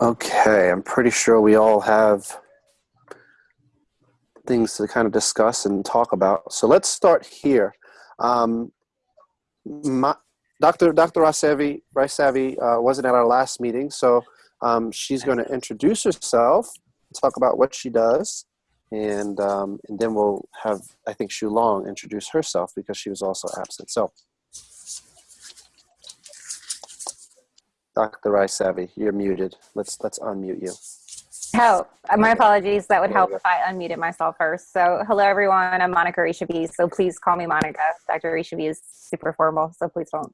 Okay, I'm pretty sure we all have things to kind of discuss and talk about. So let's start here. Um, my, Dr. Dr. Raisavi, Raisavi uh, wasn't at our last meeting, so um, she's going to introduce herself, talk about what she does, and um, and then we'll have I think Shulong introduce herself because she was also absent. So, Dr. Raisavi, you're muted. Let's let's unmute you. Oh, my apologies. That would help if I unmuted myself first. So, hello everyone. I'm Monica Rishavi. So please call me Monica. Dr. Rishavi is super formal, so please don't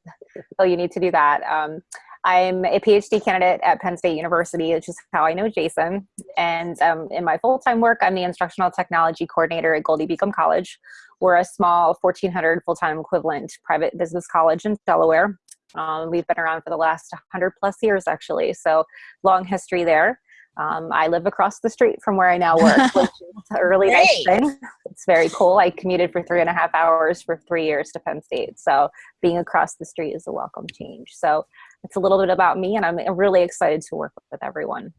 feel you need to do that. Um, I'm a PhD candidate at Penn State University, which is how I know Jason. And um, in my full-time work, I'm the instructional technology coordinator at Goldey-Beacom College. We're a small 1,400 full-time equivalent private business college in Delaware. Um, we've been around for the last 100 plus years, actually. So long history there. Um, I live across the street from where I now work, which is a really Great. nice thing. It's very cool. I commuted for three and a half hours for three years to Penn State. So being across the street is a welcome change. So it's a little bit about me, and I'm really excited to work with everyone.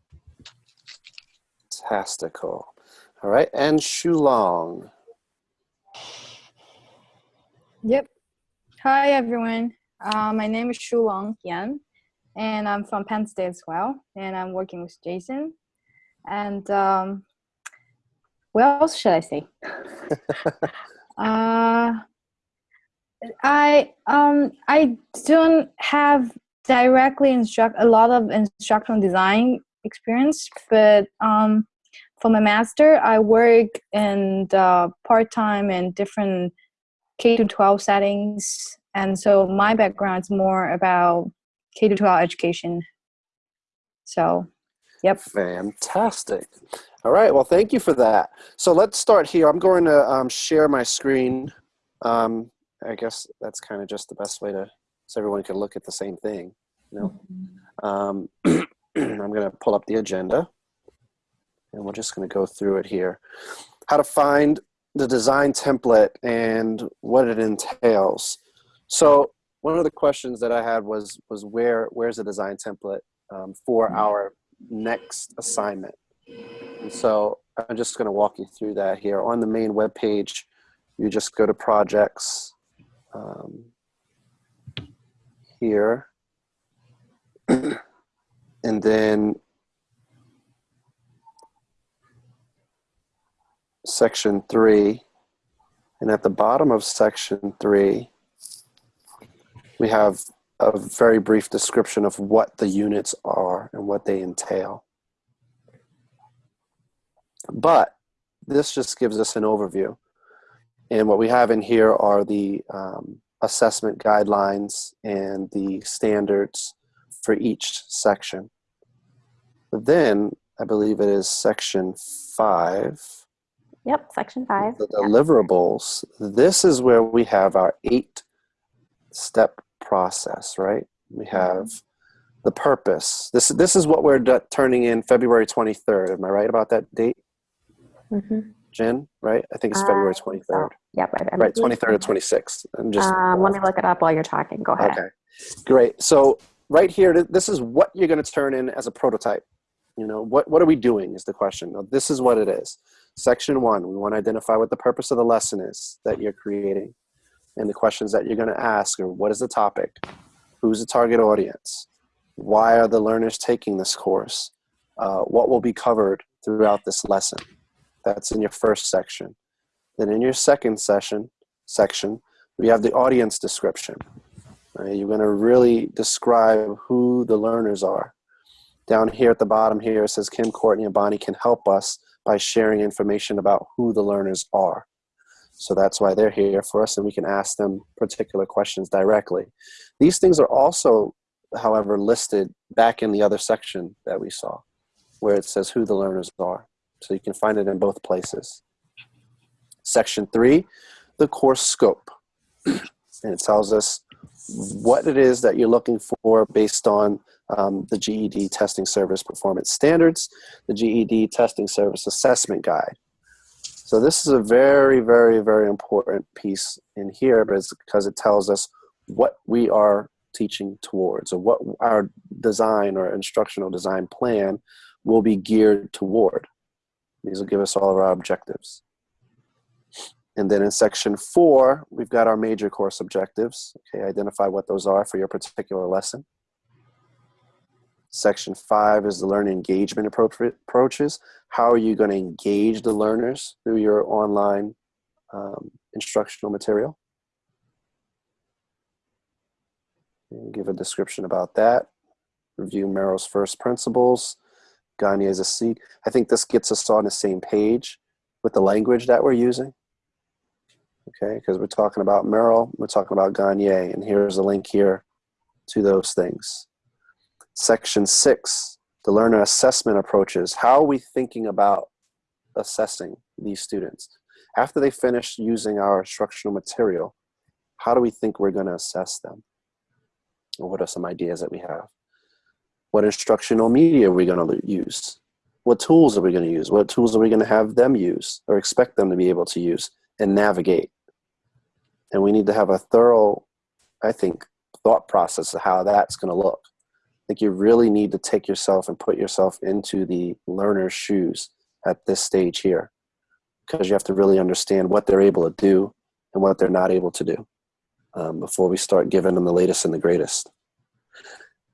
Fantastical. All right, and Shulong. Yep. Hi, everyone. Uh, my name is Shulong Yan and I'm from Penn State as well, and I'm working with Jason. And um, what else should I say? uh, I um I don't have directly instruct a lot of instructional design experience, but um, for my master, I work in part time in different K to 12 settings, and so my background is more about K to 12 education. So, yep. Fantastic. All right. Well, thank you for that. So let's start here. I'm going to um, share my screen. Um, I guess that's kind of just the best way to so everyone can look at the same thing. You know, um, I'm going to pull up the agenda, and we're just going to go through it here. How to find the design template and what it entails. So one of the questions that I had was was where where's the design template um, for mm-hmm. our next assignment. And so I'm just going to walk you through that here on the main web page. You just go to projects um, here, and then section three. And at the bottom of section three, we have a very brief description of what the units are and what they entail. But this just gives us an overview. And what we have in here are the um, assessment guidelines and the standards for each section. But then I believe it is section five. Yep, section five. The deliverables. Yep. This is where we have our eight step process, right? We mm-hmm. have the purpose. This this is what we're turning in February 23rd. Am I right about that date? Mm-hmm. Jen, right? I think it's February 23rd. So. Yep, right. Right, 23rd or 26th. I'm just. Um, let me look it up while you're talking. Go ahead. Okay, great. So right here, this is what you're going to turn in as a prototype. You know, what what are we doing? Is the question. Now, this is what it is. Section one, we want to identify what the purpose of the lesson is that you're creating and the questions that you're going to ask are what is the topic? Who's the target audience? Why are the learners taking this course? Uh, what will be covered throughout this lesson? That's in your first section. Then in your second session section we have the audience description. You're going to really describe who the learners are. Down here at the bottom here it says kim courtney and bonnie can help us by sharing information about who the learners are so that's why they're here for us and we can ask them particular questions directly. These things are also, however, listed back in the other section that we saw where it says who the learners are. So you can find it in both places. Section three, the course scope. and it tells us what it is that you're looking for based on um, the GED testing service performance standards, the GED testing service assessment guide. So this is a very, very, very important piece in here because it tells us what we are teaching towards, or what our design or instructional design plan will be geared toward. These will give us all of our objectives. And then in section four, we've got our major course objectives. Okay, identify what those are for your particular lesson. Section five is the learning engagement approaches. How are you going to engage the learners through your online um, instructional material? Give a description about that. Review Merrill's first principles. Gagne's a C. I think this gets us on the same page with the language that we're using. Okay, because we're talking about Merrill, we're talking about Gagne, and here's a link here to those things. Section six, the learner assessment approaches. How are we thinking about assessing these students? After they finish using our instructional material, how do we think we're going to assess them? Or what are some ideas that we have? What instructional media are we going to use? What tools are we going to use? What tools are we going to have them use or expect them to be able to use and navigate? And we need to have a thorough, I think, thought process of how that's going to look. I think you really need to take yourself and put yourself into the learner's shoes at this stage here because you have to really understand what they're able to do and what they're not able to do um, before we start giving them the latest and the greatest.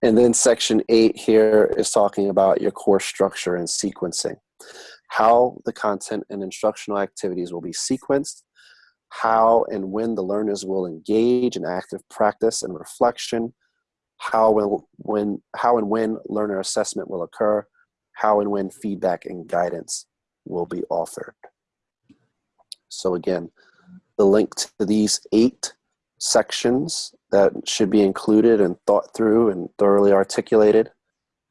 And then section eight here is talking about your course structure and sequencing. How the content and instructional activities will be sequenced, how and when the learners will engage in active practice and reflection, how, will, when, how and when learner assessment will occur, how and when feedback and guidance will be offered. So again, the link to these eight sections that should be included and thought through and thoroughly articulated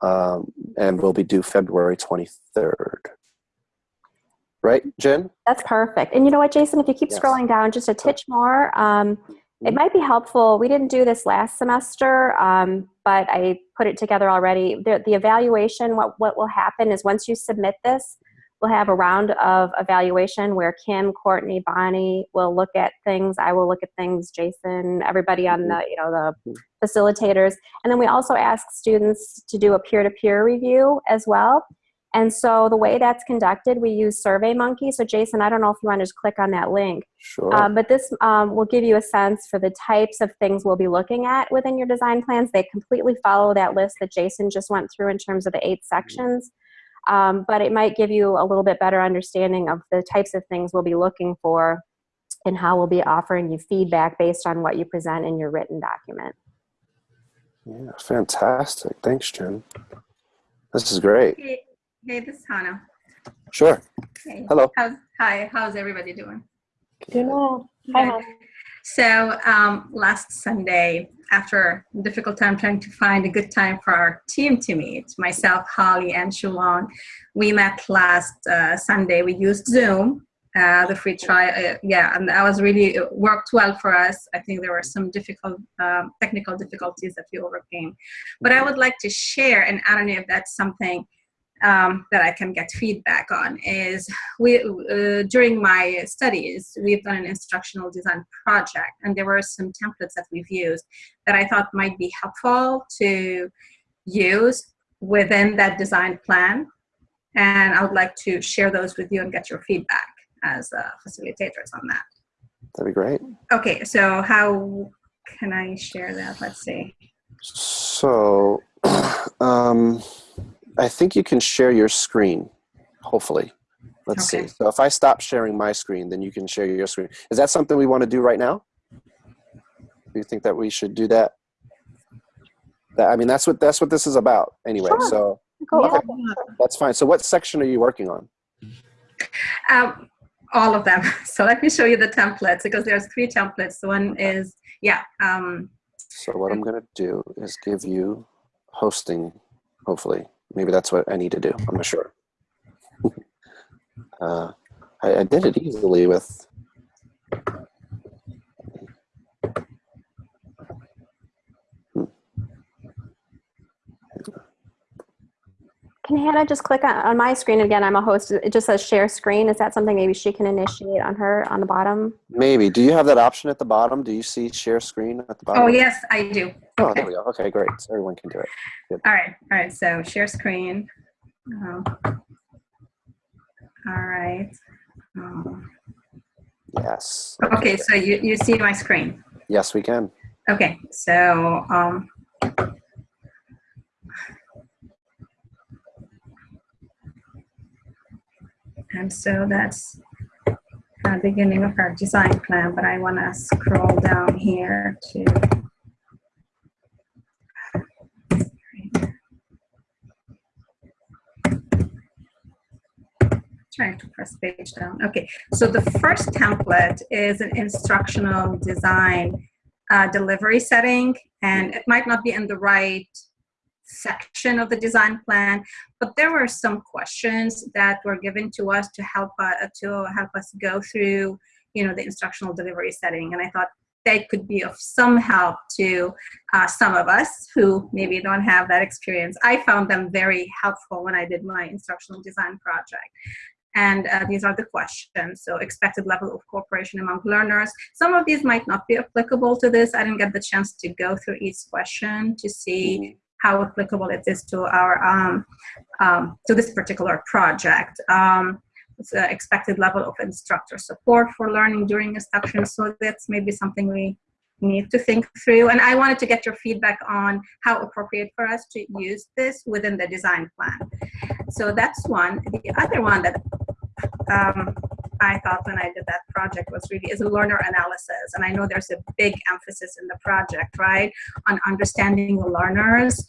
um, and will be due February 23rd. Right, Jen? That's perfect. And you know what, Jason, if you keep Yes. scrolling down just a titch more, um, it might be helpful. We didn't do this last semester, um, but I put it together already. The, the evaluation, what, what will happen is once you submit this, we'll have a round of evaluation where Kim, Courtney, Bonnie will look at things. I will look at things, Jason, everybody on the, you know, the facilitators. And then we also ask students to do a peer-to-peer review as well. And so the way that's conducted, we use SurveyMonkey. So Jason, I don't know if you want to just click on that link. Sure. Um, but this um, will give you a sense for the types of things we'll be looking at within your design plans. They completely follow that list that Jason just went through in terms of the eight sections. Um, but it might give you a little bit better understanding of the types of things we'll be looking for and how we'll be offering you feedback based on what you present in your written document. yeah, fantastic. Thanks, Jen. This is great. Hey, hey, this is Hannah. Sure. Hey. Hello. How's, hi, how's everybody doing? Doing well. Hi, So um, last Sunday, after a difficult time trying to find a good time for our team to meet, myself, Holly, and Shalon, we met last uh, Sunday. We used Zoom, uh, the free trial. Uh, yeah, and that was really it worked well for us. I think there were some difficult um, technical difficulties that we overcame. But I would like to share, and I don't know if that's something um, that I can get feedback on is we uh, during my studies we've done an instructional design project and there were some templates that we've used that I thought might be helpful to use within that design plan and I would like to share those with you and get your feedback as uh, facilitators on that. That'd be great. Okay, so how can I share that? Let's see. So, um, I think you can share your screen, hopefully. Let's Okay. see. So if I stop sharing my screen, then you can share your screen. Is that something we want to do right now? Do you think that we should do that? That I mean, that's what that's what this is about, anyway. Sure. So Go Okay. ahead. that's fine. So what section are you working on? Um, all of them. So let me show you the templates because there's three templates. One is, yeah, um, So what I'm going to do is give you hosting, hopefully. Maybe that's what I need to do. I'm not sure. uh, I, I did it easily with. Can Hannah just click on, on my screen again? I'm a host. It just says share screen. Is that something maybe she can initiate on her on the bottom? Maybe. Do you have that option at the bottom? Do you see share screen at the bottom? oh yes, I do. Oh, there we go. Okay, great. So everyone can do it. All right, all right, so share screen. Um, All right. Um, Yes. Okay, so you, you see my screen. Yes, we can. Okay, so, um, and so that's the beginning of our design plan, but I want to scroll down here to trying to press page down. Okay, so the first template is an instructional design uh, delivery setting, and it might not be in the right section of the design plan, but there were some questions that were given to us to help uh, to help us go through, you know, the instructional delivery setting, and I thought they could be of some help to uh, some of us who maybe don't have that experience. I found them very helpful when I did my instructional design project. And uh, these are the questions. So expected level of cooperation among learners. Some of these might not be applicable to this. I didn't get the chance to go through each question to see how applicable it is to our um, um, to this particular project. Um, expected level of instructor support for learning during instruction. So that's maybe something we need to think through. And I wanted to get your feedback on how appropriate for us to use this within the design plan. So that's one. The other one that um, I thought when I did that project was really is a learner analysis. And I know there's a big emphasis in the project, right, on understanding the learners.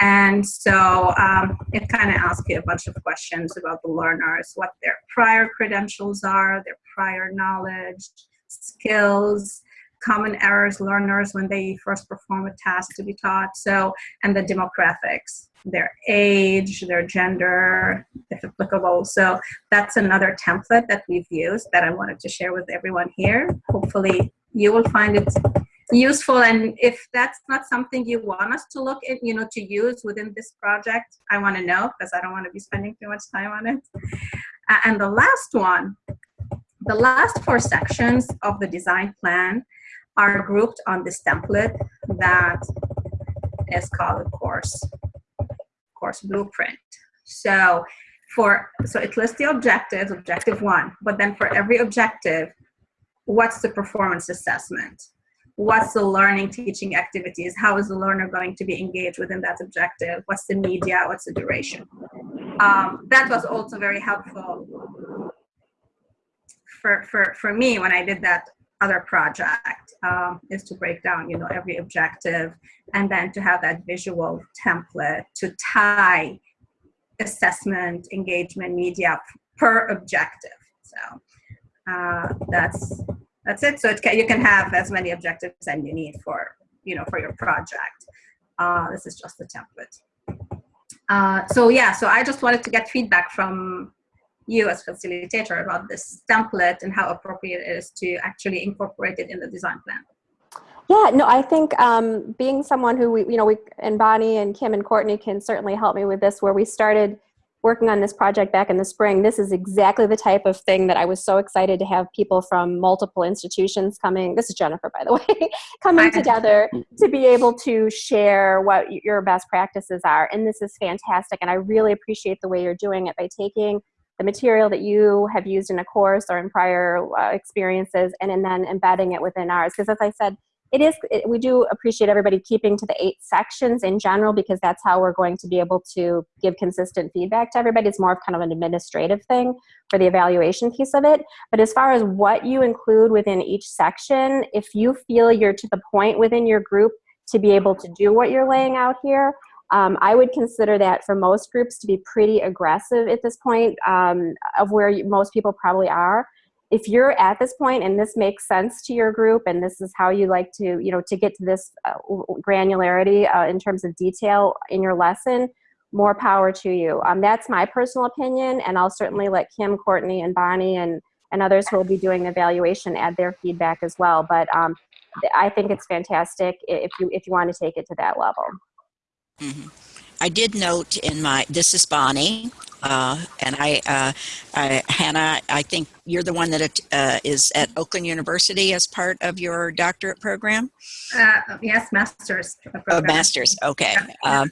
And so um, it kind of asks you a bunch of questions about the learners, what their prior credentials are, their prior knowledge, skills, common errors learners when they first perform a task to be taught. So, and the demographics, their age, their gender, if applicable. So that's another template that we've used that I wanted to share with everyone here. Hopefully you will find it useful and if that's not something you want us to look at you know to use within this project i want to know because i don't want to be spending too much time on it uh, and the last one the last four sections of the design plan are grouped on this template that is called a course course blueprint. So for so it lists the objectives objective one but then for every objective what's the performance assessment? What's the learning teaching activities? How is the learner going to be engaged within that objective? What's the media? What's the duration? Um, that was also very helpful for, for, for me when i did that other project um, is to break down you know every objective and then to have that visual template to tie assessment engagement media per objective so uh, that's that's it. So it can, you can have as many objectives as you need for, you know, for your project. Uh, this is just the template. Uh, so yeah, so I just wanted to get feedback from you as facilitator about this template and how appropriate it is to actually incorporate it in the design plan. Yeah, no, I think um, being someone who we, you know, we and Bonnie and Kim and Courtney can certainly help me with this. Where we started working on this project back in the spring, this is exactly the type of thing that I was so excited to have people from multiple institutions coming. This is Jennifer, by the way, coming together to be able to share what your best practices are. And this is fantastic. And I really appreciate the way you're doing it by taking the material that you have used in a course or in prior uh, experiences and, and then embedding it within ours. Because as I said, it is it, we do appreciate everybody keeping to the eight sections in general because that's how we're going to be able to give consistent feedback to everybody it's more of kind of an administrative thing for the evaluation piece of it but as far as what you include within each section if you feel you're to the point within your group to be able to do what you're laying out here um, I would consider that for most groups to be pretty aggressive at this point um, of where you, most people probably are. If you're at this point and this makes sense to your group and this is how you like to you know to get to this uh, granularity uh, in terms of detail in your lesson more power to you. Um, that's my personal opinion and i'll certainly let kim courtney and bonnie and and others who will be doing the evaluation add their feedback as well but um, i think it's fantastic if you if you want to take it to that level mm -hmm. i did note in my this is bonnie Uh, and I, uh, I, Hannah, I think you're the one that uh, is at Oakland University as part of your doctorate program. Uh, yes, master's. Oh, program. master's. Okay. Yeah. Um,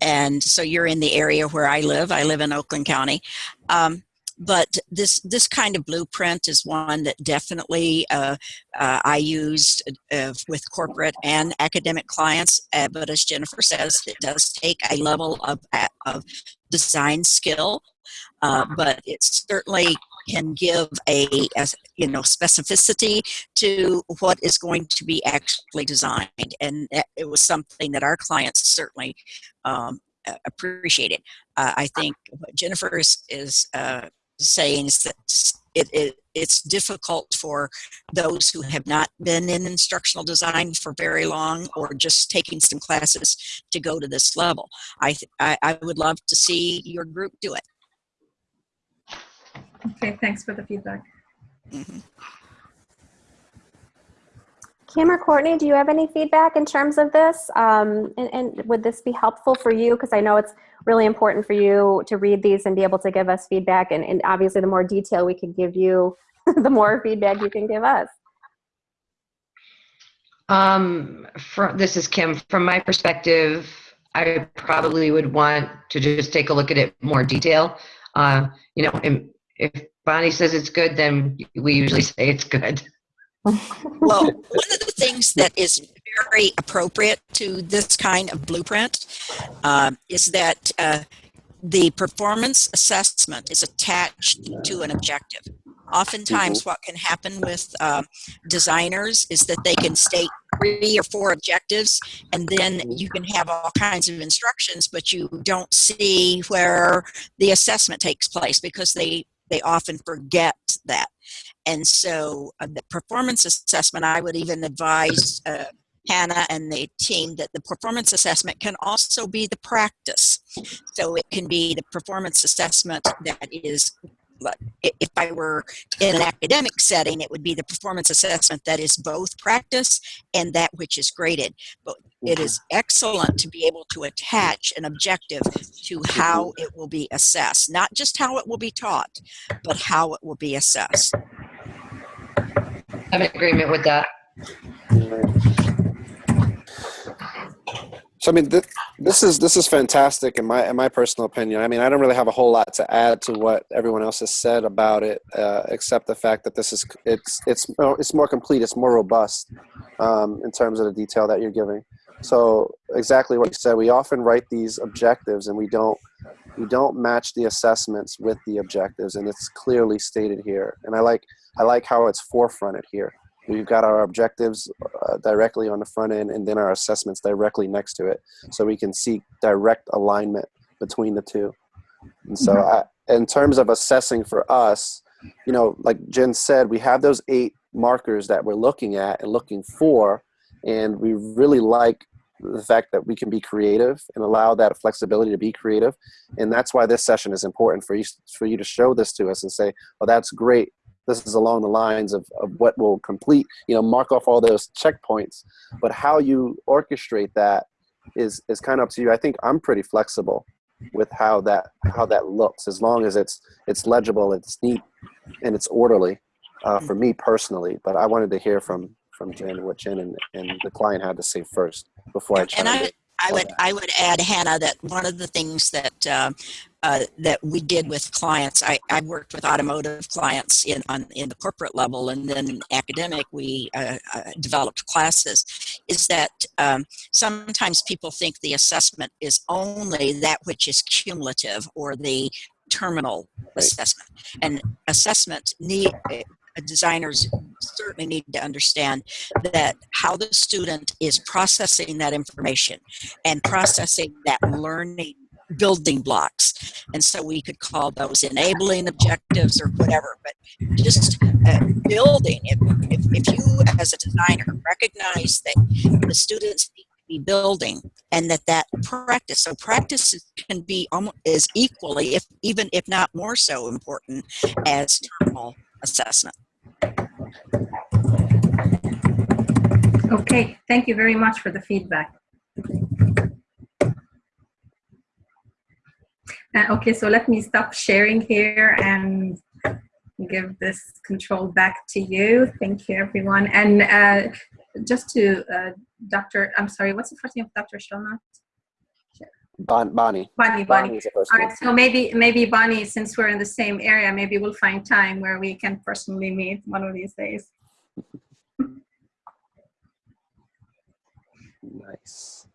and so you're in the area where I live. I live in Oakland County. Um, but this this kind of blueprint is one that definitely uh, uh, I used uh, with corporate and academic clients. Uh, but as Jennifer says, it does take a level of of design skill, uh, but it certainly can give a, a you know specificity to what is going to be actually designed, and it was something that our clients certainly um, appreciated. Uh, I think what Jennifer is, is uh, saying is that it, it, it's difficult for those who have not been in instructional design for very long or just taking some classes to go to this level. I, I, I would love to see your group do it. Okay, thanks for the feedback. Mm -hmm. Kim or Courtney, do you have any feedback in terms of this? Um, and, and, would this be helpful for you? Because I know it's really important for you to read these and be able to give us feedback. And, and obviously, the more detail we can give you, the more feedback you can give us. Um, from, this is Kim. From my perspective, I probably would want to just take a look at it more detail. Uh, you know, if Bonnie says it's good, then we usually say it's good well, one of the things that is very appropriate to this kind of blueprint um, is that uh, the performance assessment is attached to an objective. Oftentimes, mm-hmm. what can happen with uh, designers is that they can state three or four objectives, and then you can have all kinds of instructions, but you don't see where the assessment takes place because they they often forget that. And so uh, the performance assessment, I would even advise uh, Hannah and the team that the performance assessment can also be the practice. So it can be the performance assessment that is if I were in an academic setting, it would be the performance assessment that is both practice and that which is graded. But it is excellent to be able to attach an objective to how it will be assessed, not just how it will be taught, but how it will be assessed. I'm in agreement with that. So I mean, th this is this is fantastic in my in my personal opinion. I mean, I don't really have a whole lot to add to what everyone else has said about it, uh, except the fact that this is it's it's it's more complete, it's more robust um, in terms of the detail that you're giving. So exactly what you said. We often write these objectives, and we don't we don't match the assessments with the objectives, and it's clearly stated here. And I like I like how it's forefronted here. We've got our objectives uh, directly on the front end and then our assessments directly next to it. So we can see direct alignment between the two. And so mm-hmm. I, in terms of assessing for us, you know, like Jen said, we have those eight markers that we're looking at and looking for. And we really like the fact that we can be creative and allow that flexibility to be creative. And that's why this session is important for you, for you to show this to us and say, oh, that's great this is along the lines of, of what will complete, you know, mark off all those checkpoints. But how you orchestrate that is is kind of up to you. I think I'm pretty flexible with how that how that looks, as long as it's it's legible, it's neat, and it's orderly. Uh, for me personally, but I wanted to hear from from Jen what Jen and, and the client had to say first before I. And I, I would I would add Hannah that one of the things that uh, uh, that we did with clients. I, I worked with automotive clients in on in the corporate level, and then academic. We uh, uh, developed classes. Is that um, sometimes people think the assessment is only that which is cumulative or the terminal right. assessment, and assessment need uh, designers certainly need to understand that how the student is processing that information and processing that learning building blocks. And so we could call those enabling objectives or whatever, but just uh, building, if, if, if you as a designer recognize that the students need to be building and that that practice, so practice can be almost as equally, if even if not more so important as terminal assessment. Okay, thank you very much for the feedback. Uh, okay, so let me stop sharing here and give this control back to you. Thank you, everyone. And uh, just to uh, Dr. I'm sorry, what's the first name of Dr. Shulna? Bon, Bonnie. Bonnie, Bonnie. Bonnie's the first name. right, so maybe, maybe Bonnie, since we're in the same area, maybe we'll find time where we can personally meet one of these days. Nice.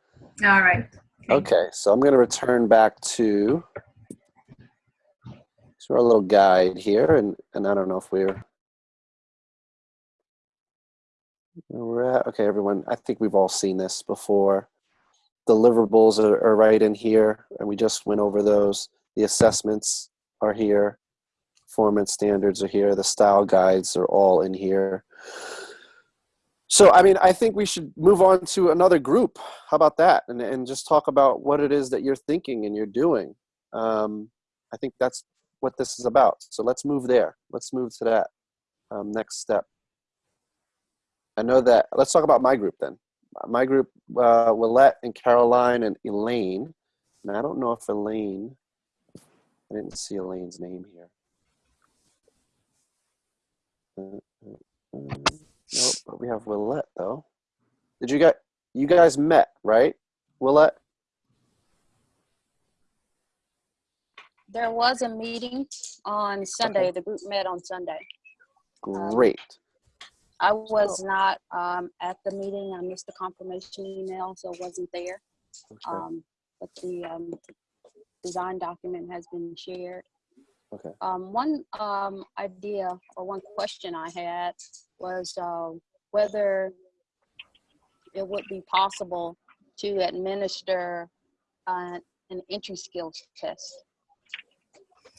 All right. Okay, so I'm going to return back to our little guide here, and and I don't know if we're we're at. Okay, everyone, I think we've all seen this before. Deliverables are, are right in here, and we just went over those. The assessments are here. Performance standards are here. The style guides are all in here. So, I mean, I think we should move on to another group. How about that? And, and just talk about what it is that you're thinking and you're doing. Um, I think that's what this is about. So let's move there. Let's move to that um, next step. I know that, let's talk about my group then. My group, uh, Willette and Caroline and Elaine. And I don't know if Elaine, I didn't see Elaine's name here. Uh, uh, uh. Nope, but we have Willette though. Did you get you guys met, right? Willette? There was a meeting on Sunday. The group met on Sunday. Great. I was not um, at the meeting. I missed the confirmation email, so wasn't there. Okay. Um, but the um, design document has been shared. Okay. Um, one um, idea or one question I had was uh, whether it would be possible to administer uh, an entry skills test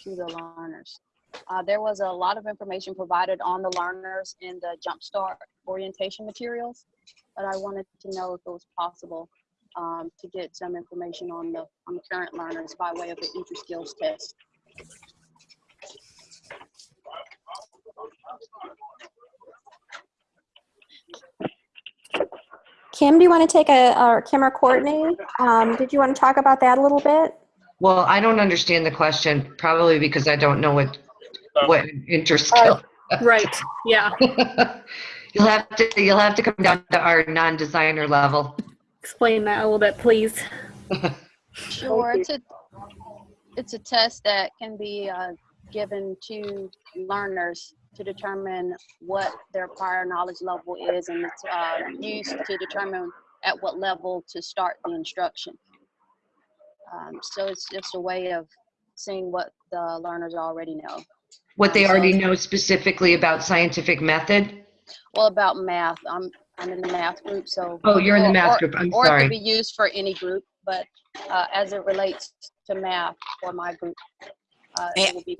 to the learners. Uh, there was a lot of information provided on the learners in the Jumpstart orientation materials, but I wanted to know if it was possible um, to get some information on the on the current learners by way of the entry skills test. Kim, do you want to take a, or Kim or Courtney? Um, did you want to talk about that a little bit? Well, I don't understand the question, probably because I don't know what, what interskill. Right, yeah. You'll have to, you'll have to come down to our non-designer level. Explain that a little bit, please. Sure, it's a, it's a test that can be uh, given to learners to determine what their prior knowledge level is and it's uh, used to determine at what level to start the instruction. Um, so it's just a way of seeing what the learners already know. What they Um, so- already know specifically about scientific method? Well, about math, I'm, I'm in the math group, so. Oh, you're in the math or- group, I'm sorry. Or it could be used for any group, but uh, as it relates to math for my group, uh, it will be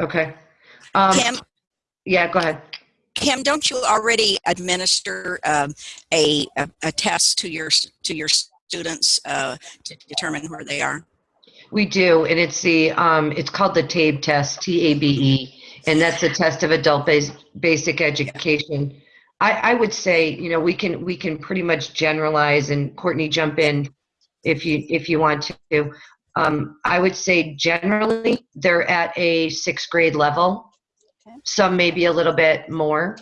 Okay. Um, Kim, yeah, go ahead. Kim, don't you already administer um, a, a a test to your to your students uh, to determine where they are? We do, and it's the, um, it's called the TABE test, T-A-B-E, and that's a test of adult base, basic education. I, I would say, you know, we can, we can pretty much generalize, and Courtney, jump in if you, if you want to. Um, I would say generally, they're at a sixth grade level. Okay. Some maybe a little bit more.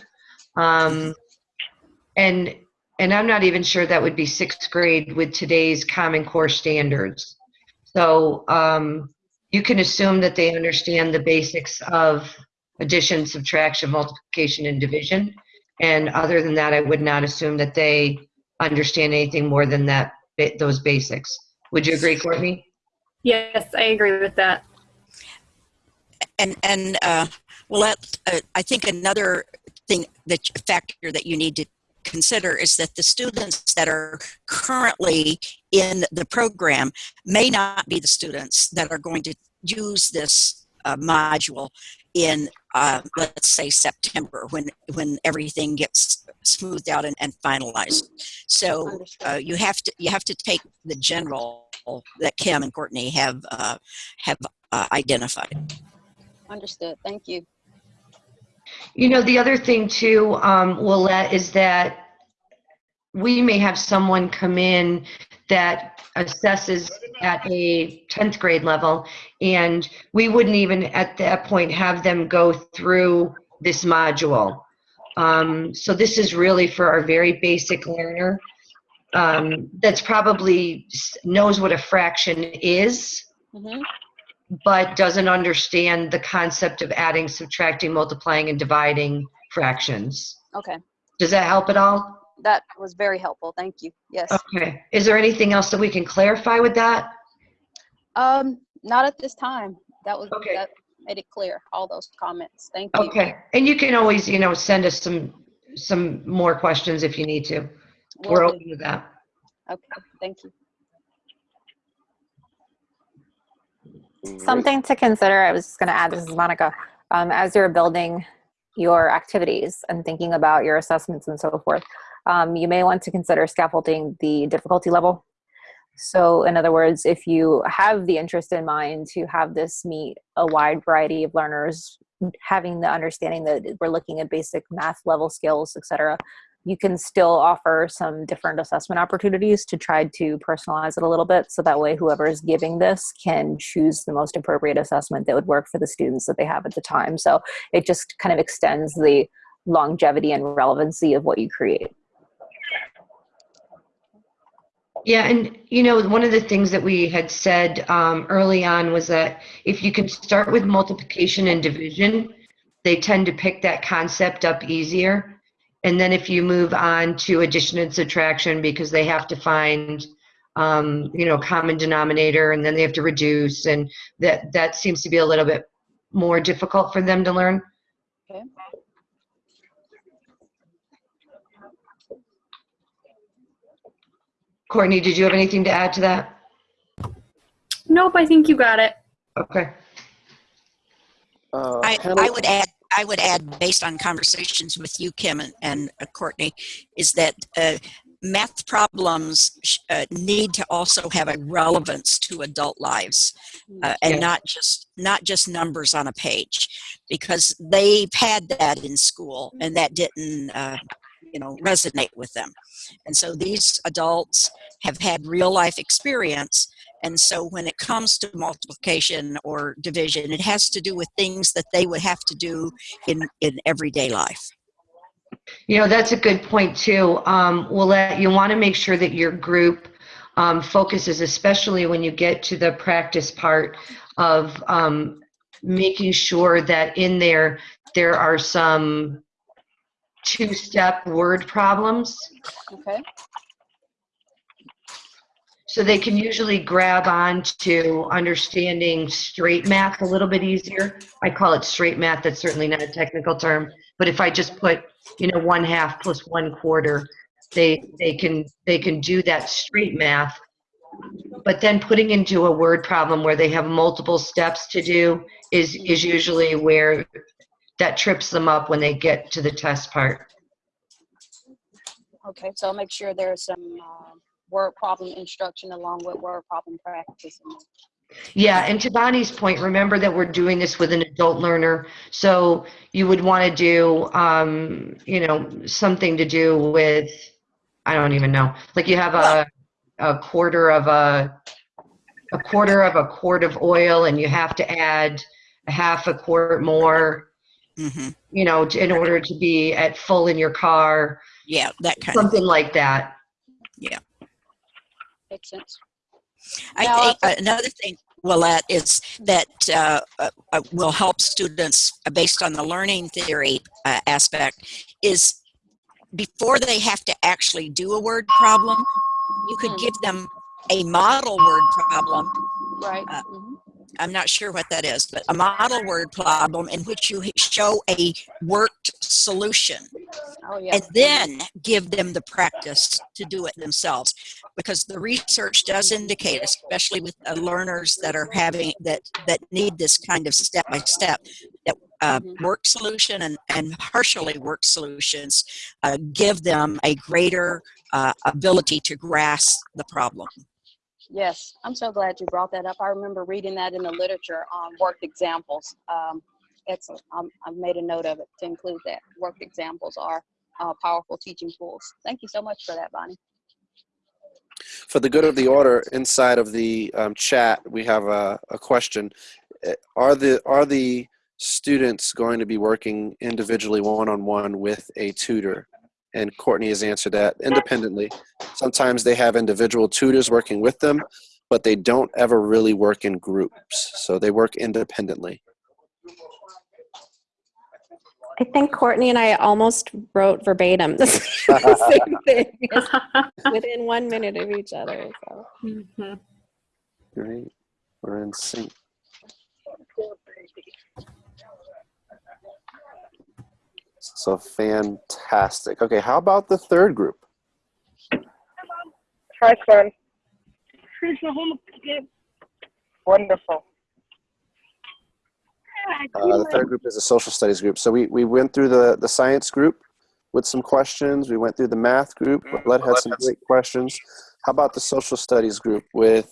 Um, and, and I'm not even sure that would be sixth grade with today's Common Core standards. So um, you can assume that they understand the basics of addition, subtraction, multiplication, and division. And other than that, I would not assume that they understand anything more than that, those basics. Would you agree, Courtney? Yes, I agree with that. And and uh, well, that, uh, I think another thing that factor that you need to consider is that the students that are currently in the program may not be the students that are going to use this uh, module in uh, let's say September when when everything gets smoothed out and, and finalized. So uh, you have to you have to take the general that Kim and Courtney have uh, have uh, identified. Understood. Thank you. You know, the other thing too, um, Willette, is that we may have someone come in that assesses at a 10th grade level. And we wouldn't even at that point have them go through this module. Um, so this is really for our very basic learner um, that's probably knows what a fraction is, Mhm. But doesn't understand the concept of adding, subtracting, multiplying, and dividing fractions. Okay, Does that help at all? that was very helpful. Thank you. Yes. Okay. Is there anything else that we can clarify with that? Um, not at this time. That was, Okay. that made it clear, all those comments. Thank you. Okay. And you can always, you know, send us some some more questions if you need to. Will We're do. open to that. Okay, thank you. Something to consider, I was just going to add, this is Monica, um, as you're building your activities and thinking about your assessments and so forth, um, you may want to consider scaffolding the difficulty level. So in other words, if you have the interest in mind to have this meet a wide variety of learners, having the understanding that we're looking at basic math level skills, et cetera, you can still offer some different assessment opportunities to try to personalize it a little bit. So that way whoever is giving this can choose the most appropriate assessment that would work for the students that they have at the time. So it just kind of extends the longevity and relevancy of what you create. Yeah, and you know, one of the things that we had said um, early on was that if you can start with multiplication and division, they tend to pick that concept up easier. And then if you move on to addition and subtraction, because they have to find, um, you know, common denominator, and then they have to reduce, and that that seems to be a little bit more difficult for them to learn. Okay. Courtney, did you have anything to add to that? Nope, I think you got it. Okay. Uh, I, I would add, I would add, based on conversations with you, Kim and, and uh, Courtney, is that uh, math problems sh- uh, need to also have a relevance to adult lives, uh, and Yeah. not just not just numbers on a page, because they've had that in school and that didn't, uh, you know, resonate with them. And so these adults have had real life experience and so when it comes to multiplication or division, it has to do with things that they would have to do in, in everyday life. You know, that's a good point too. Um, Willette, you want to make sure that your group um, focuses, especially when you get to the practice part of um, making sure that in there, there are some two-step word problems. Okay, So they can usually grab on to understanding straight math a little bit easier. I call it straight math. That's certainly not a technical term. But if I just put, you know, one half plus one quarter, they they can they can do that straight math. But then putting into a word problem where they have multiple steps to do is is usually where that trips them up when they get to the test part. okay, so I'll make sure there's some, uh, word problem instruction along with word problem practice. Yeah, and to Bonnie's point, remember that we're doing this with an adult learner. So you would want to do, um, you know, something to do with, I don't even know. Like you have a, a quarter of a, a quarter of a quart of oil and you have to add a half a quart more, hmm you know, in order to be at full in your car, Yeah, that kind of. something like that. Makes sense. I Now, think uh, another thing, Willette, is that uh, uh, uh, will help students uh, based on the learning theory uh, aspect is before they have to actually do a word problem, you could Mhm. give them a model word problem Right. Uh, mhm. I'm not sure what that is, but a model word problem in which you show a worked solution Oh, yeah. and then give them the practice to do it themselves. Because the research does indicate, especially with uh, learners that are having that that need this kind of step by step, that uh, Mhm. work solution and, and partially work solutions uh, give them a greater uh, ability to grasp the problem. Yes, I'm so glad you brought that up. I remember reading that in the literature on worked examples. Um, excellent. Um, I've made a note of it to include that. Worked examples are uh, powerful teaching tools. Thank you so much for that, Bonnie. For the good of the order, inside of the um, chat, we have a, a question. Uh, Are the are the students going to be working individually, one-on-one with a tutor? And Courtney has answered that independently. Sometimes they have individual tutors working with them, but they don't ever really work in groups. So they work independently. I think Courtney and I almost wrote verbatim the same thing within one minute of each other. So. Mhm. Great. We're in sync. So fantastic. Okay, how about the third group? Hi, son. Wonderful. Uh, the third group is a social studies group. So we, we went through the, the science group with some questions. We went through the math group. Let had some great questions. How about the social studies group with,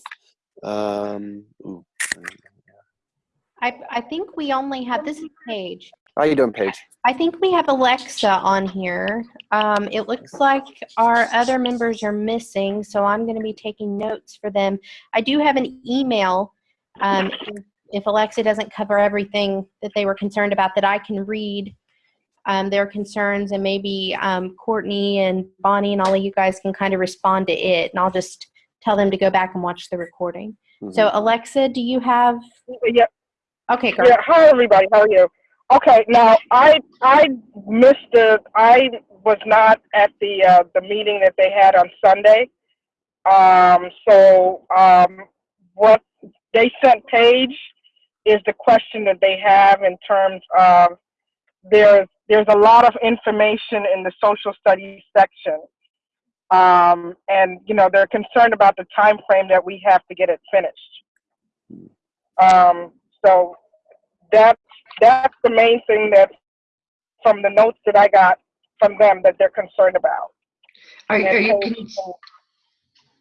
um, ooh, I, I think we only have, this is Paige. How you doing, Paige? I think we have Alexa on here. Um, it looks like our other members are missing, so I'm going to be taking notes for them. I do have an email. Um, if- if Alexa doesn't cover everything that they were concerned about, that I can read um, their concerns, and maybe um, Courtney and Bonnie and all of you guys can kind of respond to it, and I'll just tell them to go back and watch the recording. So, Alexa, do you have? Yeah. Okay, girl. Yeah. Hi, everybody. How are you? Okay. Now, I I missed the. I was not at the uh, the meeting that they had on Sunday. Um. So, um, what they sent Paige is the question that they have in terms of there's there's a lot of information in the social studies section. Um, and you know they're concerned about the time frame that we have to get it finished. Um, so that's that's the main thing that from the notes that I got from them that they're concerned about. Are, are you, Paige con-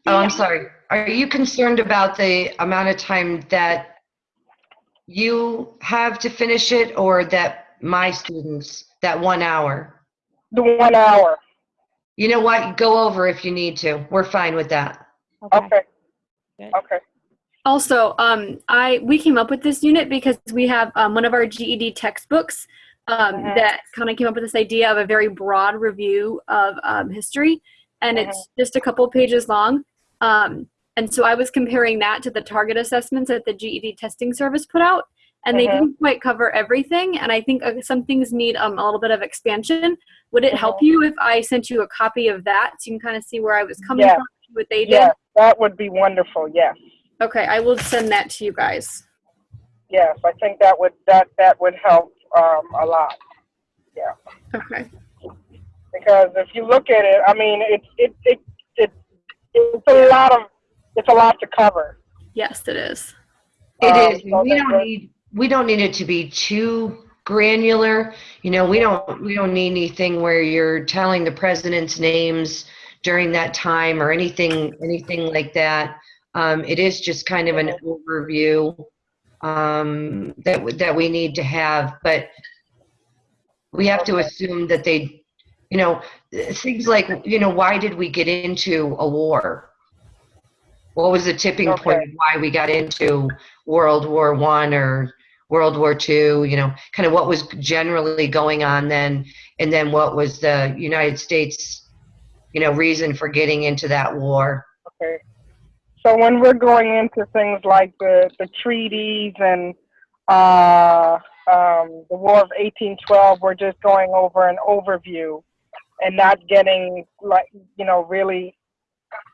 oh, I'm sorry. Are you concerned about the amount of time that you have to finish it or that my students, that one hour? The one hour. You know what? Go over if you need to. We're fine with that. Okay. Okay. Also, um, I we came up with this unit because we have um, one of our GED textbooks um, Mhm. that kind of came up with this idea of a very broad review of um, history, and it's just a couple pages long. Um, and so I was comparing that to the target assessments that the GED testing service put out, and they Mhm. didn't quite cover everything. And I think uh, some things need um, a little bit of expansion. Would it help you if I sent you a copy of that so you can kind of see where I was coming Yes. from, what they did? Yes, that would be wonderful. Yes. Okay, I will send that to you guys. Yes, I think that would that that would help um, a lot. Yeah. Okay. Because if you look at it, I mean, it's it it it it's a lot of it's a lot to cover. Yes, it is. It Um, is. so We don't need, we don't need it to be too granular. You know, we don't, we don't need anything where you're telling the president's names during that time or anything, anything like that. Um, it is just kind of an overview, um, that, that we need to have, but we have to assume that they, you know, things like, you know, why did we get into a war? What was the tipping point of why we got into World War One or World War Two? You know, kind of what was generally going on then, and then what was the United States, you know, reason for getting into that war? Okay. So when we're going into things like the, the treaties and uh, um, the War of 1812, we're just going over an overview and not getting like you know really,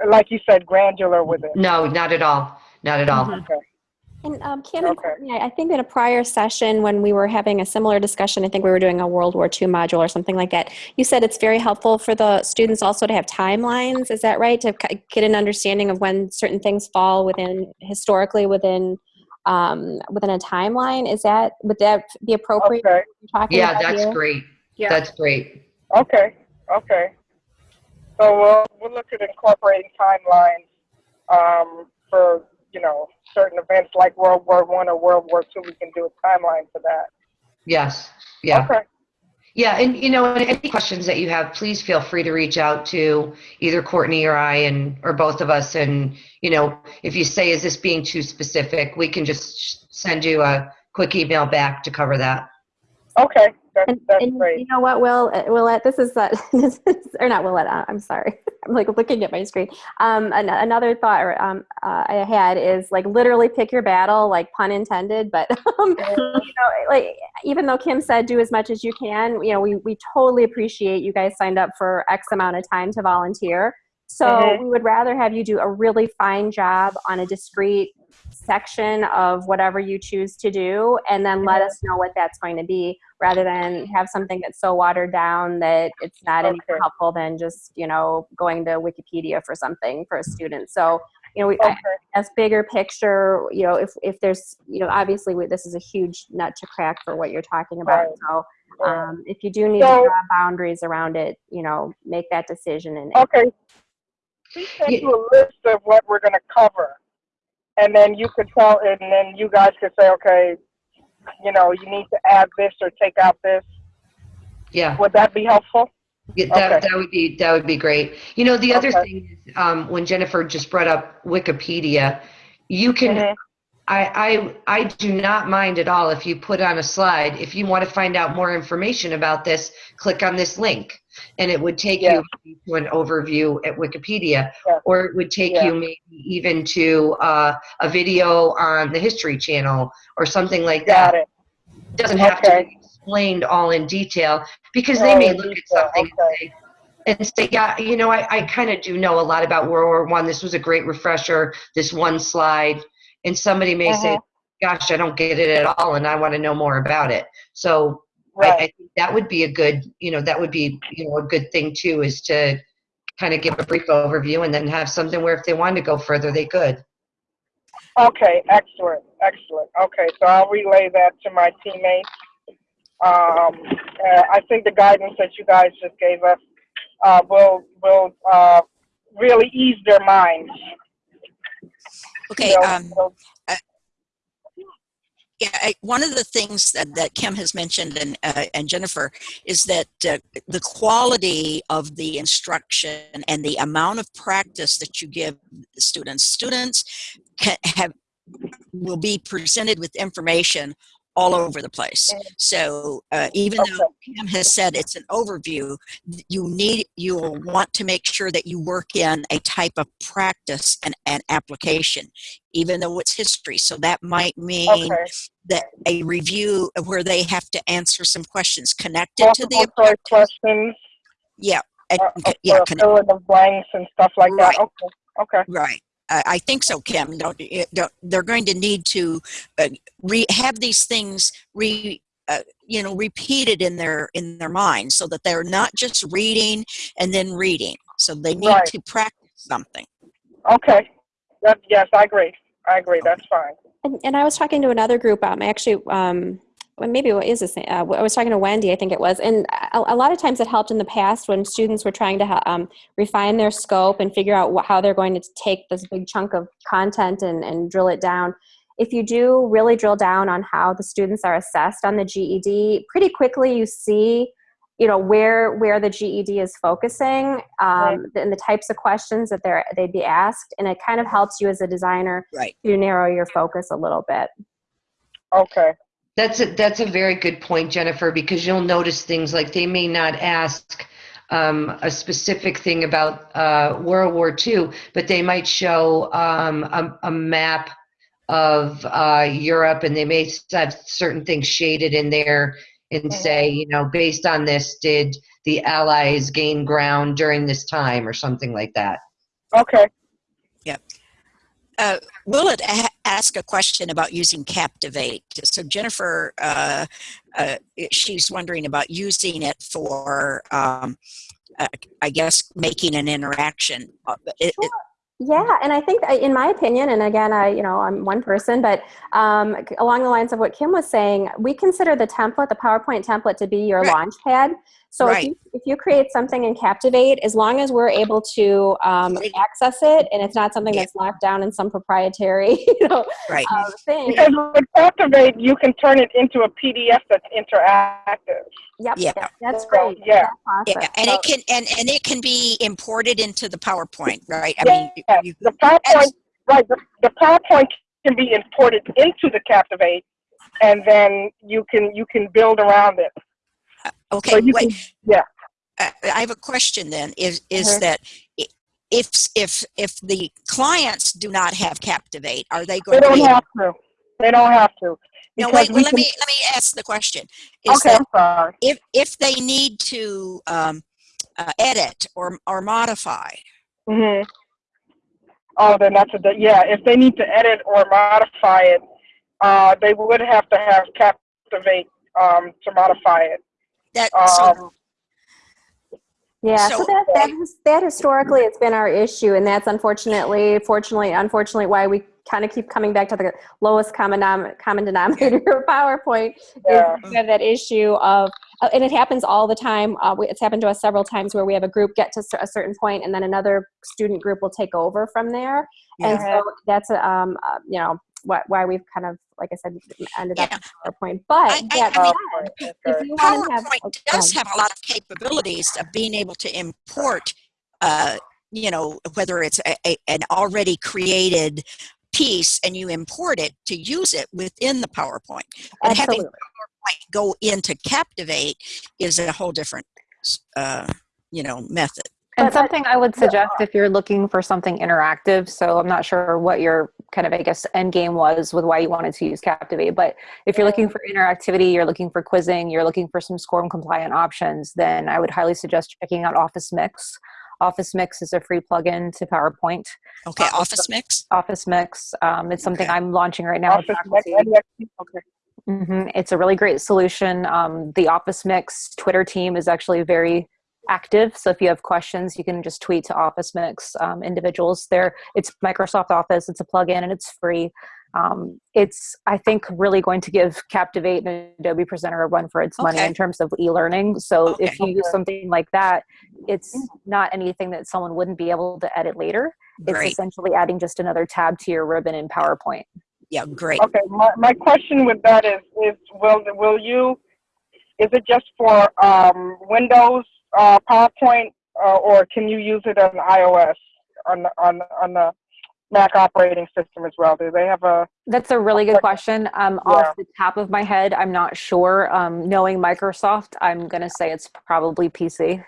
like you said, granular with it. No, not at all. Not at all. Okay. And um, Kim and Courtney, I I think in a prior session when we were having a similar discussion, I think we were doing a World War II module or something like that. You said it's very helpful for the students also to have timelines. Is that right? To get an understanding of when certain things fall within historically within um, within a timeline. Is that would that be appropriate? Okay. Talking Yeah, about that's here? great. Yeah. That's great. Okay. Okay. So we'll we'll look at incorporating timelines um, for you know certain events like World War One or World War Two. We can do a timeline for that. Yes. Yeah. Okay. Yeah, and you know, and any questions that you have, please feel free to reach out to either Courtney or I, and or both of us. And you know, if you say, "Is this being too specific?" we can just send you a quick email back to cover that. Okay, that's, And, that's and you know what, Will, uh, Willette, this is, uh, this is or not Willette, uh, I'm sorry. I'm like looking at my screen. Um, an- another thought um, uh, I had is like literally pick your battle, like pun intended, but um, you know, like even though Kim said do as much as you can, you know, we, we totally appreciate you guys signed up for X amount of time to volunteer. So Mhm. we would rather have you do a really fine job on a discrete section of whatever you choose to do and then let Mhm. us know what that's going to be rather than have something that's so watered down that it's not any helpful than just you know going to wikipedia for something for a student so you know we, Okay, as bigger picture you know if if there's you know obviously we, this is a huge nut to crack for what you're talking about Right. so um, if you do need So- to draw boundaries around it you know make that decision and Okay. Please send you a list of what we're gonna cover. And then you could tell, and then you guys could say, okay, you know, you need to add this or take out this. Yeah. Would that be helpful? Yeah, that, Okay. that would be that would be great. You know, the other Okay. thing is um, when Jennifer just brought up Wikipedia, you can. Mhm. I, I I do not mind at all if you put on a slide. If you want to find out more information about this, click on this link, and it would take Yeah. you to an overview at Wikipedia, Yeah. or it would take Yeah. you maybe even to uh, a video on the History Channel or something like that Got it. doesn't have to be explained all in detail because they Oh, may look at something and say, and say, yeah, you know, I, I kind of do know a lot about World War One. This was a great refresher. This one slide, and somebody may say, Mhm. "Gosh, I don't get it at all, and I want to know more about it." So I, I think that would be a good, you know, that would be, you know, a good thing too, is to kind of give a brief overview and then have something where if they wanted to go further, they could. Okay, excellent, excellent. Okay, so I'll relay that to my teammates. Um, uh, I think the guidance that you guys just gave us uh, will will uh, really ease their minds. Okay. Um, they'll- Yeah, I, one of the things that, that Kim has mentioned and uh, and Jennifer is that uh, the quality of the instruction and the amount of practice that you give students. Students can have will be presented with information all over the place. So uh, even though Kim has said it's an overview, you need you will want to make sure that you work in a type of practice and, and application, even though it's history. So that might mean Okay. that a review where they have to answer some questions connected to the Multiple objectives. questions, Yeah, uh, yeah, fill in the blanks and stuff like that. Okay, okay. right. I I think so, Kim. Don't, don't, they're going to need to uh, re, have these things re, uh, you know, repeated in their in their minds, so that they're not just reading and then reading. So they need Right. to practice something. Okay. That, yes, I agree. I agree. That's fine. And, and I was talking to another group. Um, I actually, um, well, maybe what is this? Uh, I was talking to Wendy, I think it was, and a, a lot of times it helped in the past when students were trying to um, refine their scope and figure out wh- how they're going to take this big chunk of content and, and drill it down. If you do really drill down on how the students are assessed on the GED, pretty quickly you see, you know, where where the GED is focusing um, and the types of questions that they're they'd be asked, and it kind of helps you as a designer Right. to narrow your focus a little bit. Okay. That's a, that's a very good point, Jennifer, because you'll notice things like they may not ask um, a specific thing about uh, World War II, but they might show um, a, a map of uh, Europe and they may have certain things shaded in there and say, you know, based on this, did the Allies gain ground during this time or something like that? Okay. Uh, Willette a- ask a question about using Captivate? So Jennifer, uh, uh, she's wondering about using it for, um, uh, I guess, making an interaction. Uh, it- it- Yeah, and I think, uh, in my opinion, and again, I you know I'm one person, but um, along the lines of what Kim was saying, we consider the template, the PowerPoint template, to be your Right. launch pad. So if, you, if you create something in Captivate, as long as we're able to um, access it and it's not something Yeah. that's locked down in some proprietary, you know, Right. uh, thing. Because with Captivate, you can turn it into a PDF that's interactive. Yep. Yeah. that- that's So, great. yeah. Yeah, Awesome. and So- it can and and it can be imported into the PowerPoint, right? I mean, Yes, you, the PowerPoint, right, the, the PowerPoint can be imported into the Captivate, and then you can, you can build around it. Okay. So wait, can, yeah. I have a question then. Is is Uh-huh. that if if if the clients do not have Captivate, are they They going to don't be? have to. They don't have to. no, wait. Well, let can- me let me ask the question. Is Okay, I'm sorry. if if they need to um, uh, edit or or modify, hmm Oh, then that's a, yeah, if they need to edit or modify it, uh, they would have to have Captivate, um, to modify it. That so Um, Yeah, so, So- that, that, his- that historically has been our issue, and that's unfortunately, fortunately, unfortunately, why we kind of keep coming back to the lowest common, common denominator of PowerPoint. Yeah. Is that issue of, uh, and it happens all the time. Uh, it's happened to us several times where we have a group get to a certain point, and then another student group will take over from there. yeah. And so that's a, um, uh, you know, why, why we've kind of, like I said, ended up Yeah. in PowerPoint. But I- I- that I mean, said, if you want to have, PowerPoint oh, does go have a lot of capabilities of being able to import, uh, you know, whether it's a, a, an already created piece and you import it to use it within the PowerPoint. But having PowerPoint go into Captivate is a whole different, uh, you know, method. And But- but- something I would suggest if you're looking for something interactive, so I'm not sure what your kind of, I guess, end game was with why you wanted to use Captivate, but if you're looking for interactivity, you're looking for quizzing, you're looking for some SCORM compliant options, then I would highly suggest checking out Office Mix. Office Mix is a free plugin to PowerPoint. Okay, Uh, Office Mix. Office Mix, um, it's something Okay. I'm launching right now. with Office Mac, faculty. NXT, okay. hmm It's a really great solution. Um, the Office Mix Twitter team is actually very active. So if you have questions, you can just tweet to Office Mix um, individuals. There, it's Microsoft Office. It's a plugin and it's free. Um, it's I think really going to give Captivate and Adobe Presenter a run for its money in terms of e-learning. So if you use something like that, it's not anything that someone wouldn't be able to edit later. It's Great. essentially adding just another tab to your ribbon in PowerPoint. Yeah, great. Okay, my, my question with that is, is will, will you, is it just for, um, Windows, uh, PowerPoint, uh, or can you use it on iOS, on, the- on, on the Mac operating system as well? Do they have a, That's a really good question. Um, Yeah. Off the top of my head, I'm not sure. Um, knowing Microsoft, I'm going to say it's probably PC.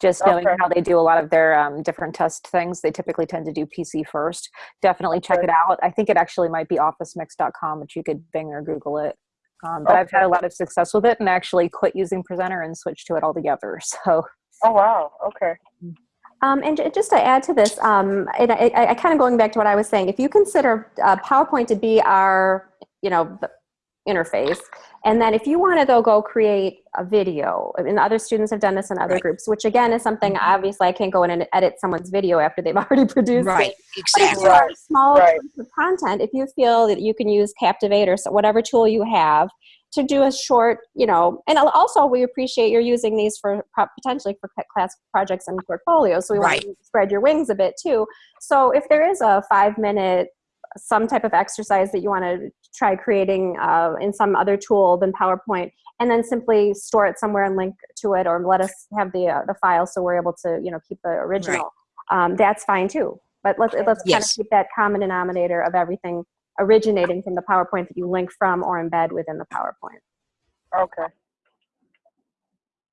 Just knowing Okay. how they do a lot of their um, different test things, they typically tend to do PC first. Definitely check Okay. it out. I think it actually might be officemix.com, which you could Bing or Google it. Um, but I've had a lot of success with it and actually quit using Presenter and switched to it altogether. So oh, wow, okay. Um, and just to add to this, um, and I, I, I kind of going back to what I was saying, if you consider uh, PowerPoint to be our, you know, the interface, and then if you want to though go create a video, and other students have done this in other Right. groups, which again is something mm-hmm. obviously I can't go in and edit someone's video after they've already produced Right, it. But if exactly. are small Right. of content, if you feel that you can use Captivate or so- whatever tool you have to do a short, you know, and also we appreciate you're using these for potentially for class projects and portfolios. So we Right. want to spread your wings a bit too. So if there is a five minute, some type of exercise that you want to try creating uh, in some other tool than PowerPoint, and then simply store it somewhere and link to it, or let us have the uh, the file so we're able to, you know, keep the original. Um, that's fine too. But let's let's kind of keep that common denominator of everything originating from the PowerPoint that you link from or embed within the PowerPoint. Okay.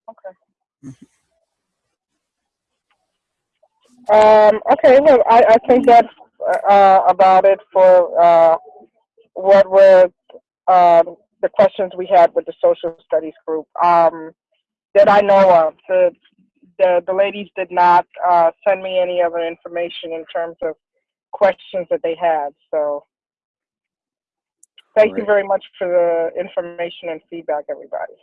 Okay. Um, okay, well, I, I think that's, uh, about it for, uh, what were, um, the questions we had with the social studies group. Um, that I know of, the, the, the ladies did not, uh, send me any other information in terms of questions that they had, so. Thank you very much for the information and feedback, everybody.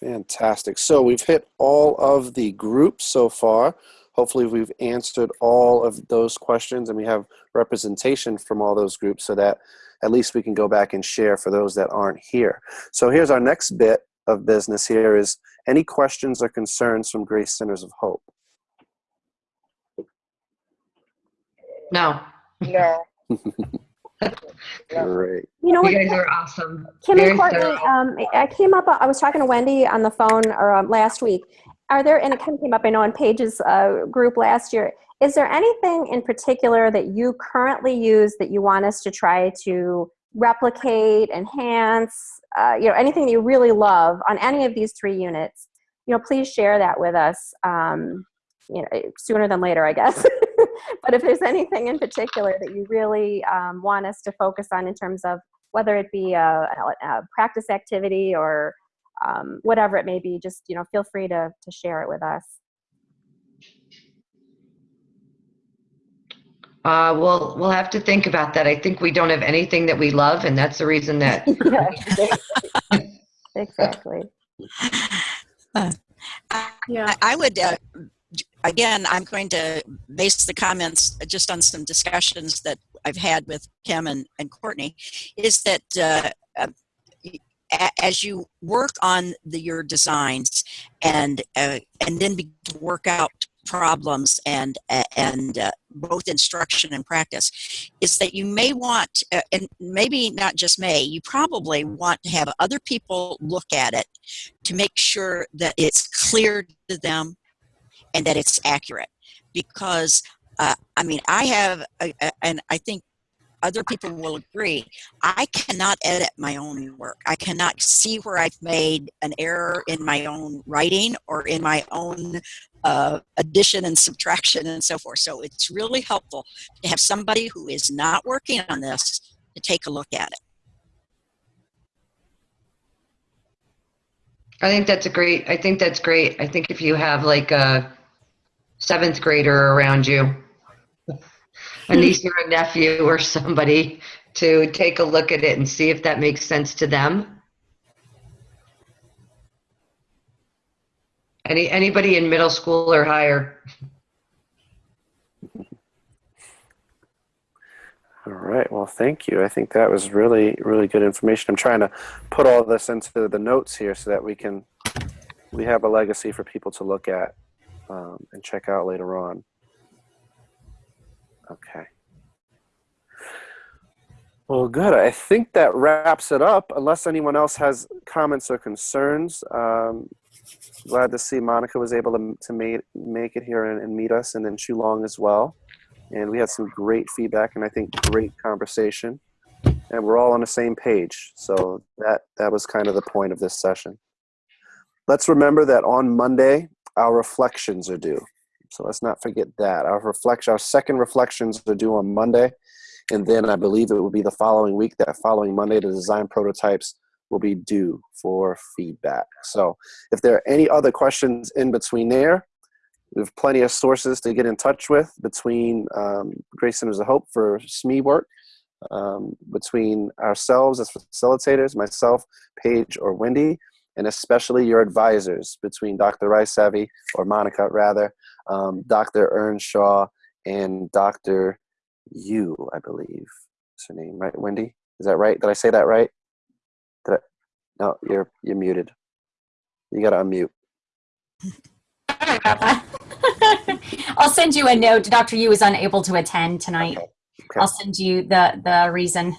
Fantastic. So we've hit all of the groups so far. Hopefully, we've answered all of those questions and we have representation from all those groups so that at least we can go back and share for those that aren't here. So here's our next bit of business here is Any questions or concerns from Grace Centers of Hope? No, No. Great. You know what? you guys are awesome. Kim Very and Courtney, um, I came up, I was talking to Wendy on the phone or um, last week. Are there, and it kind of came up, I know, in Paige's uh, group last year. Is there anything in particular that you currently use that you want us to try to replicate, enhance, uh, you know, anything that you really love on any of these three units? You know, please share that with us, um, you know, sooner than later, I guess. but if there's anything in particular that you really um, want us to focus on in terms of whether it be a, a, a practice activity or um, whatever it may be, just you know, feel free to to share it with us. Uh, we'll, we'll have to think about that. I think we don't have anything that we love, and that's the reason that, yeah, exactly. Yeah. I, I would, uh, again, I'm going to base the comments just on some discussions that I've had with Kim and, and Courtney, is that uh, uh, as you work on the, your designs and uh, and then begin to work out problems and and uh, both instruction and practice is that you may want uh, and maybe not just may you probably want to have other people look at it to make sure that it's clear to them and that it's accurate. Because uh, i mean i have a, a, and i think other people will agree. I cannot edit my own work. I cannot see where i've made an error in my own writing or in my own uh, addition and subtraction and so forth. So it's really helpful to have somebody who is not working on this to take a look at it. I think that's a great, I think that's great. I think if you have like a seventh grader around you, a niece or a nephew or somebody to take a look at it and see if that makes sense to them. Any, anybody in middle school or higher? All right. Well, thank you. I think that was really, really good information. I'm trying to put all this into the notes here so that we can we have a legacy for people to look at um, and check out later on. Okay. Well, good. I think that wraps it up. Unless anyone else has comments or concerns, um, glad to see Monica was able to, to make, make it here and, and meet us, and then Shulong as well. And we had some great feedback and I think great conversation. And we're all on the same page. So that, that was kind of the point of this session. Let's remember that on Monday, our reflections are due. So let's not forget that. Our reflection, our second reflections are due on Monday. And then I believe it will be the following week, that following Monday, the design prototypes will be due for feedback. So if there are any other questions in between there, we have plenty of sources to get in touch with between um, Grace Centers of Hope for SME work, um, between ourselves as facilitators, myself, Paige, or Wendy, and especially your advisors between Dr. Rice or Monica rather, um, Dr. Earnshaw, and Dr. Yu, I believe is her name, right, Wendy? Is that right? Did I say that right? Did I? No, you're you're muted. You gotta unmute. Sorry about that. I'll send you a note. Dr. Yu is unable to attend tonight. Okay. Okay. I'll send you the, the reason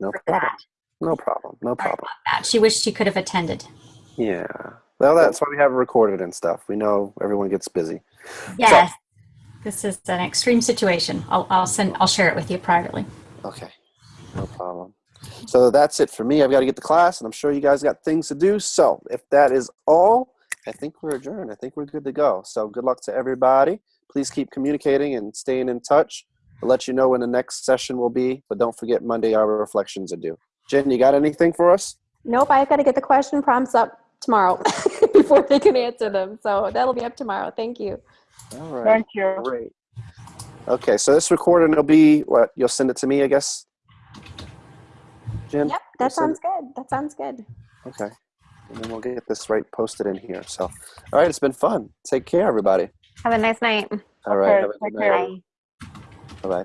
No for problem. that. No problem. No problem. that. She wished she could have attended. Yeah. Well, that's why we have it recorded and stuff. We know everyone gets busy. Yes. This is an extreme situation. I'll, I'll send, I'll share it with you privately. Okay. No problem. So that's it for me. I've got to get to class, and I'm sure you guys got things to do. So if that is all, I think we're adjourned. I think we're good to go. So good luck to everybody. Please keep communicating and staying in touch. I'll let you know when the next session will be, but don't forget Monday our reflections are due. Jen, you got anything for us? Nope, I've got to get the question prompts up tomorrow before they can answer them. So that'll be up tomorrow. Thank you. All right. Thank you. Great. Okay, so this recording will be what? You'll send it to me, I guess. Jen. Yep, that sounds good. That sounds good. Okay, and then we'll get this right posted in here. So, all right, it's been fun. Take care, everybody. Have a nice night. All right, Okay, have a good take night. Bye bye.